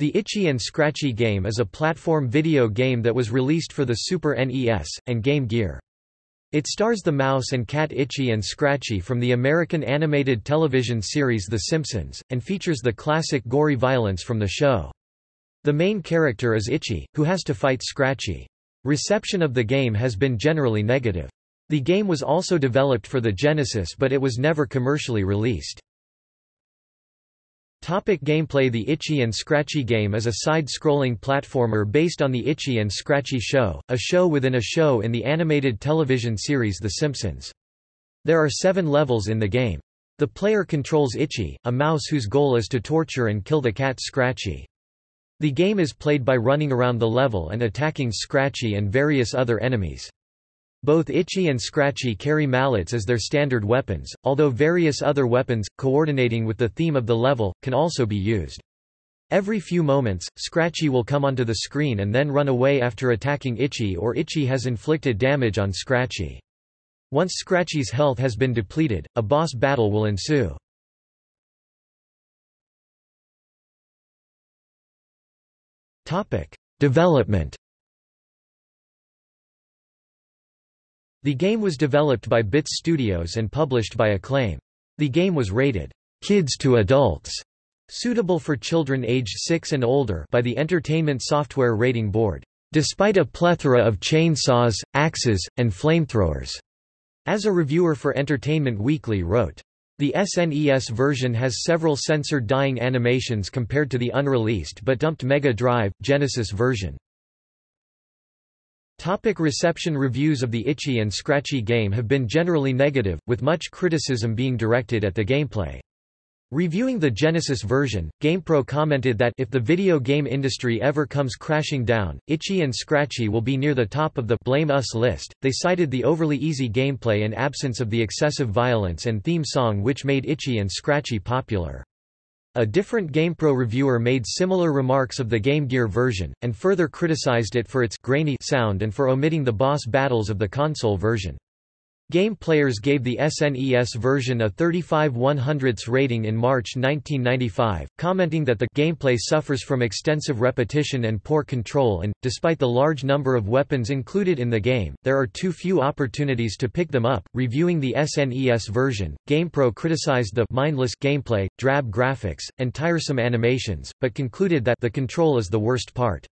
The Itchy and Scratchy game is a platform video game that was released for the Super NES, and Game Gear. It stars the mouse and cat Itchy and Scratchy from the American animated television series The Simpsons, and features the classic gory violence from the show. The main character is Itchy, who has to fight Scratchy. Reception of the game has been generally negative. The game was also developed for the Genesis but it was never commercially released. Topic gameplay The Itchy and Scratchy game is a side-scrolling platformer based on The Itchy and Scratchy Show, a show within a show in the animated television series The Simpsons. There are seven levels in the game. The player controls Itchy, a mouse whose goal is to torture and kill the cat Scratchy. The game is played by running around the level and attacking Scratchy and various other enemies. Both Itchy and Scratchy carry mallets as their standard weapons, although various other weapons, coordinating with the theme of the level, can also be used. Every few moments, Scratchy will come onto the screen and then run away after attacking Itchy or Itchy has inflicted damage on Scratchy. Once Scratchy's health has been depleted, a boss battle will ensue. Development The game was developed by Bits Studios and published by Acclaim. The game was rated kids to adults, suitable for children aged 6 and older by the Entertainment Software Rating Board, despite a plethora of chainsaws, axes, and flamethrowers. As a reviewer for Entertainment Weekly wrote, the SNES version has several censored dying animations compared to the unreleased but dumped Mega Drive, Genesis version. Topic reception Reviews of the Itchy and Scratchy game have been generally negative, with much criticism being directed at the gameplay. Reviewing the Genesis version, GamePro commented that if the video game industry ever comes crashing down, Itchy and Scratchy will be near the top of the Blame Us list. They cited the overly easy gameplay and absence of the excessive violence and theme song which made Itchy and Scratchy popular. A different GamePro reviewer made similar remarks of the Game Gear version, and further criticized it for its grainy sound and for omitting the boss battles of the console version. Game Players gave the SNES version a 35 100ths rating in March 1995, commenting that the gameplay suffers from extensive repetition and poor control and, despite the large number of weapons included in the game, there are too few opportunities to pick them up. Reviewing the SNES version, GamePro criticized the mindless gameplay, drab graphics, and tiresome animations, but concluded that the control is the worst part.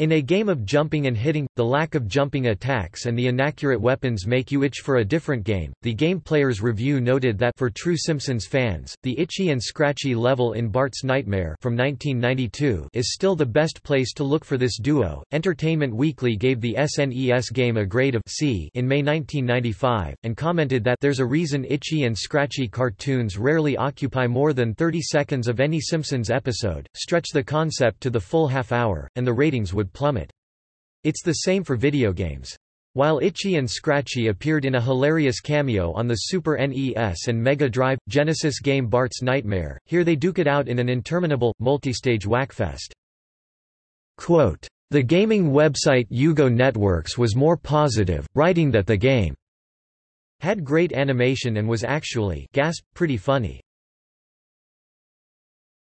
In a game of jumping and hitting, the lack of jumping attacks and the inaccurate weapons make you itch for a different game. The Game Player's review noted that for true Simpsons fans, the itchy and scratchy level in Bart's Nightmare from 1992 is still the best place to look for this duo. Entertainment Weekly gave the SNES game a grade of C in May 1995 and commented that there's a reason itchy and scratchy cartoons rarely occupy more than 30 seconds of any Simpsons episode, stretch the concept to the full half hour, and the ratings would plummet. It's the same for video games. While Itchy and Scratchy appeared in a hilarious cameo on the Super NES and Mega Drive, Genesis game Bart's Nightmare, here they duke it out in an interminable, multi-stage whackfest. Quote, the gaming website UGO Networks was more positive, writing that the game had great animation and was actually gasp, pretty funny.